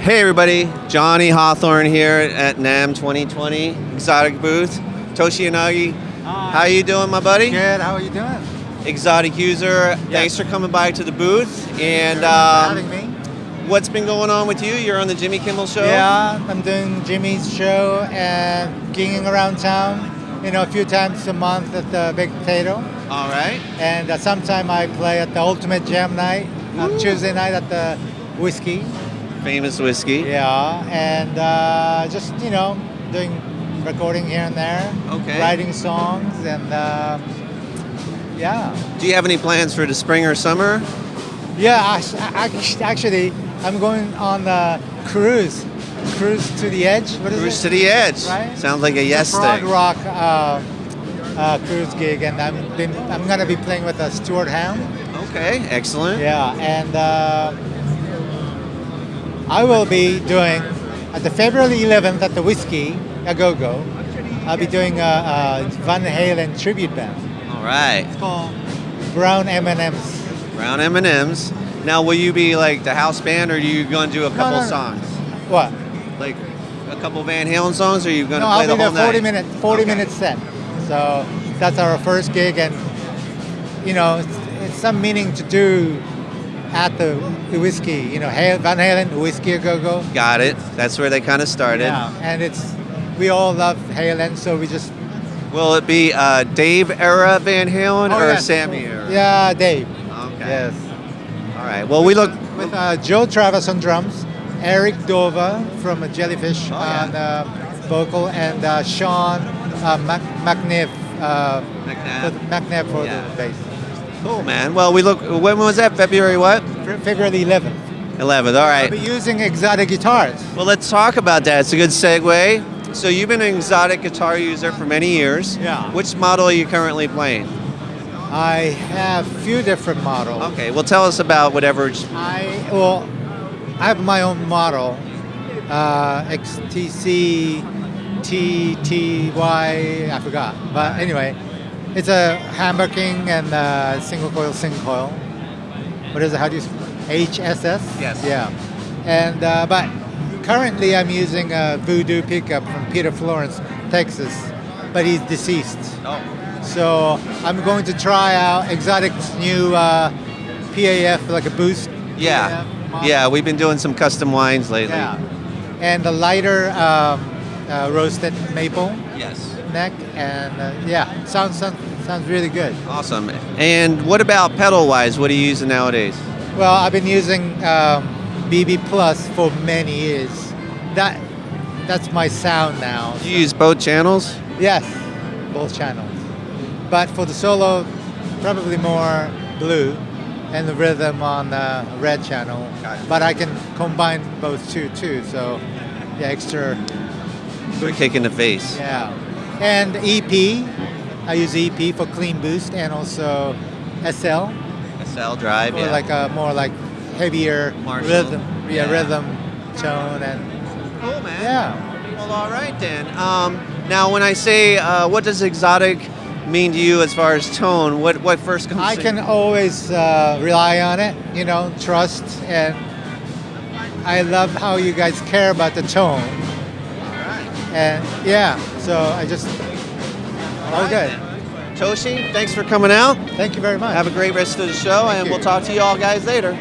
Hey everybody, Johnny Hawthorne here at NAMM 2020 Xotic booth. Toshi Yanagi, how you doing, my buddy? Good. How are you doing? Xotic user. Thanks for coming by to the booth. And um, having me. what's been going on with you? You're on the Jimmy Kimmel Show. Yeah, I'm doing Jimmy's show and gigging around town. You know, a few times a month at the Baked Potato, All right. and uh, sometime I play at the Ultimate Jam Night on Tuesday night at the Whiskey. Famous whiskey. Yeah, and uh, just you know, doing recording here and there, Okay. writing songs, and um, yeah. Do you have any plans for the spring or summer? Yeah, act- act- actually, I'm going on a cruise, cruise to the edge. What is Cruise it? to the edge. Right? Sounds like a yes prog thing. Rock uh, uh, cruise gig, and I'm been, I'm gonna be playing with uh, Stuart Hound. Okay, excellent. Yeah, and uh, I will be doing at the February 11th at the Whiskey a Go Go. I'll be doing a, a Van Halen tribute band. All right. It's called Brown M&Ms. Brown M&Ms. Now, will you be like the house band, or are you going to do a couple no, no. songs? What? Like a couple Van Halen songs, or are you going to No, play I'll the be whole there 40 night? minute 40 Okay. minute set. So that's our first gig, and you know, it's, it's some meaning to do at the whiskey. You know, Van Halen, whiskey a go go. Got it. That's where they kind of started. Yeah, and it's we all love Halen, so we just Will it be uh, Dave era Van Halen Oh, or yes. Sammy era? Yeah, Dave. Okay. Yes. All right. Well, we look. With uh, Joe Travers on drums, Eric Dover from Jellyfish Oh, yeah. on uh, vocal, and uh, Sean uh, Mac- McNiff. Uh, McNabb. for the- McNabb for Yeah. the bass. Cool, man. Well, we look. When was that? February what? Fe- February 11th. 11th. All right. I'll be using Xotic guitars. Well, let's talk about that. It's a good segue. So you've been an Xotic guitar user for many years. Yeah. Which model are you currently playing? I have a few different models. Okay. Well, tell us about whatever. I well, I have my own model, uh, XTC TTY. I forgot, but anyway, it's a Hammer King and uh, single coil, single coil. What is it? How do you? HSS. Yes. Yeah, and uh, but currently I'm using a Voodoo pickup from Peter Florance, Texas, but he's deceased. Oh. So I'm going to try out Xotic's new uh, PAF, like a boost. Yeah. Yeah. We've been doing some custom wines lately. Yeah. And the lighter um, uh, roasted maple Yes. Neck, and uh, yeah, sounds, sounds sounds really good. Awesome. And what about pedal wise? What are you using nowadays? Well, I've been using um, BB Plus for many years. That that's my sound now. You use both channels? Yes, both channels. But for the solo, probably more blue, and the rhythm on the red channel. But I can combine both two too. So, yeah, extra. Quick kick in the face. Yeah, and EP. I use EP for clean boost and also SL SL drive. for Yeah. like a more like heavier Marshall. rhythm. Yeah, Yeah. rhythm tone and cool, man. yeah. Well, all right then. Um, now, when I say uh, what does Xotic mean to you as far as tone, what what first comes? To? I to- can always uh, rely on it, you know, trust, and I love how you guys care about the tone. And yeah, so I just, All right good. Toshi, thanks for coming out. Thank you very much. Have a great rest of the show, Thank and you. we'll talk to you all guys later.